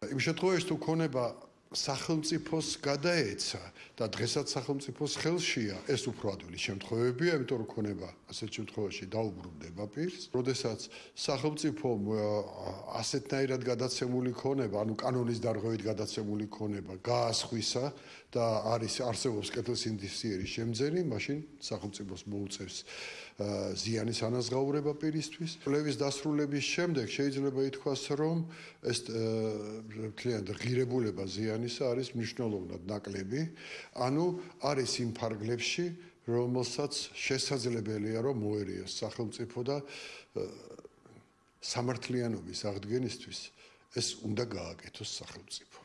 იმ შემთხვევაში თუ ქონება სახელმწიფოს გადაეცა და დღესაც სახელმწიფოს ხელშია ეს უფრო ადვილი შემთხვევებია, იმიტომ რომ ქონება ასეთ შემთხვევაში დაუბრუნდება პირს. როდესაც სახელმწიფო ასეთნაირად გადაცემული ქონება, ანუ კანონის დარღვევით გადაცემული ქონება გაასხვისა და არის არსებობს კეთილსინდისიერის შემძენი, მაშინ სახელმწიფოს მოუწევს ზიანის ანაზღაურება პირისთვის. კლევის დასრულების შემდეგ შეიძლება ითქვას, რომ ეს მთლიანად ღირებულება ზიანი ადამიანისა არის მნიშვნელოვნად ნაკლები, ანუ არის იმ ფარგლებში, რომელსაც შესაძლებელია რომ მოერიოს სახელმწიფო და სამართლიანობის აღდგენისთვის ეს უნდა გააკეთოს სახელმწიფო.